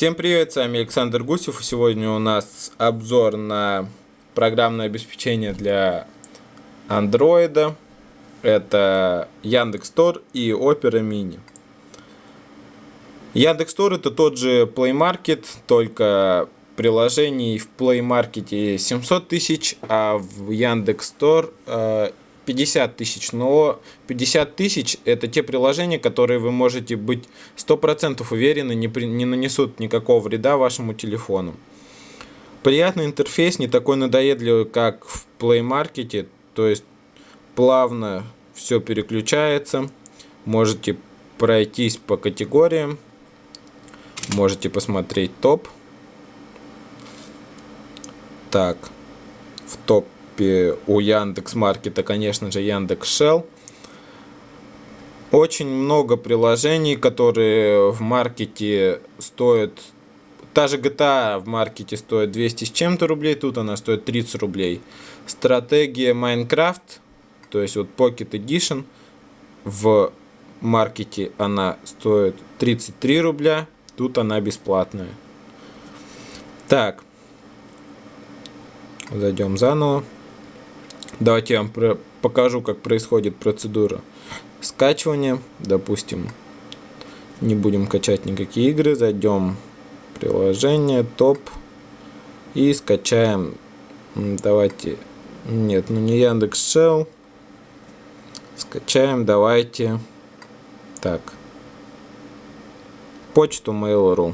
Всем привет, с вами Александр Гусев. Сегодня у нас обзор на программное обеспечение для Android. Это Яндекс.Тор и Opera Mini. Яндекс.Тор это тот же Play Market, только приложений в Play Market 700 тысяч, а в Яндекс.Тор 50 тысяч, но 50 тысяч это те приложения, которые вы можете быть 100% уверены не, при, не нанесут никакого вреда вашему телефону. Приятный интерфейс, не такой надоедливый, как в Play Market, то есть плавно все переключается, можете пройтись по категориям, можете посмотреть топ. Так, в топ принципе, у Яндекс Маркета, конечно же, Яндекс Shell. Очень много приложений, которые в маркете стоят... Та же GTA в маркете стоит 200 с чем-то рублей, тут она стоит 30 рублей. Стратегия Minecraft, то есть вот Pocket Edition, в маркете она стоит 33 рубля, тут она бесплатная. Так, зайдем заново. Давайте я вам покажу, как происходит процедура скачивания. Допустим, не будем качать никакие игры. Зайдем в приложение, топ. И скачаем, давайте, нет, ну не Яндекс Shell. Скачаем, давайте, так, почту Mail.ru.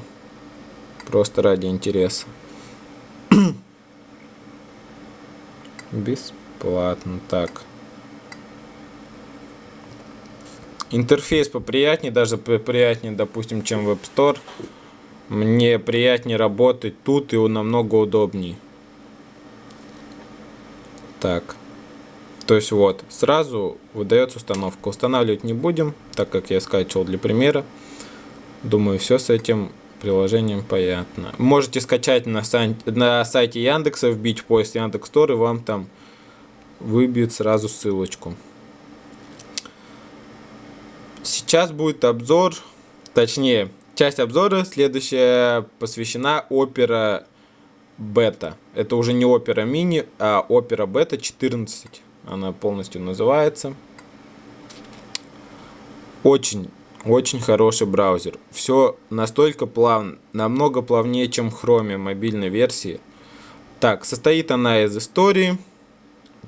Просто ради интереса. Без Бесплатно, так. Интерфейс поприятнее, даже поприятнее, допустим, чем в App Store. Мне приятнее работать тут и намного удобнее. Так. То есть вот, сразу выдается установка. Устанавливать не будем, так как я скачивал для примера. Думаю, все с этим приложением понятно. Можете скачать на, сан на сайте Яндекса, вбить в поиск Яндекс.Тор, и вам там выбьет сразу ссылочку. Сейчас будет обзор, точнее, часть обзора следующая посвящена Opera Beta. Это уже не Opera Mini, а Opera Beta 14. Она полностью называется. Очень, очень хороший браузер. Все настолько плавно, намного плавнее, чем в Chrome мобильной версии. Так, состоит она из истории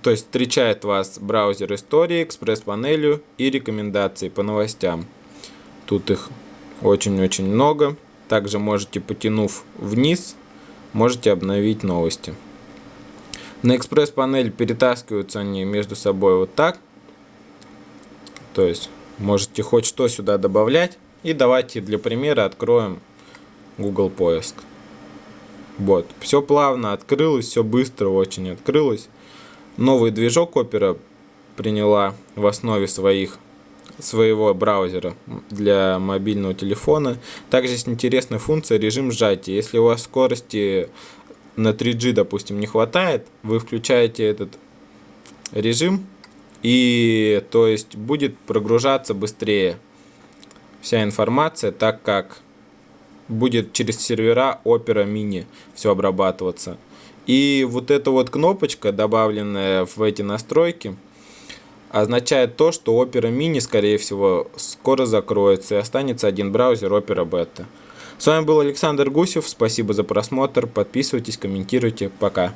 то есть встречает вас браузер истории, экспресс-панелью и рекомендации по новостям. Тут их очень-очень много. Также можете, потянув вниз, можете обновить новости. На экспресс-панель перетаскиваются они между собой вот так. То есть можете хоть что сюда добавлять. И давайте для примера откроем Google поиск. Вот, все плавно открылось, все быстро очень открылось. Новый движок Opera приняла в основе своих своего браузера для мобильного телефона. Также есть интересная функция режим сжатия. Если у вас скорости на 3G, допустим, не хватает, вы включаете этот режим, и то есть будет прогружаться быстрее вся информация, так как будет через сервера Opera Mini все обрабатываться. И вот эта вот кнопочка, добавленная в эти настройки, означает то, что Opera Mini, скорее всего, скоро закроется и останется один браузер Opera Beta. С вами был Александр Гусев, спасибо за просмотр, подписывайтесь, комментируйте, пока.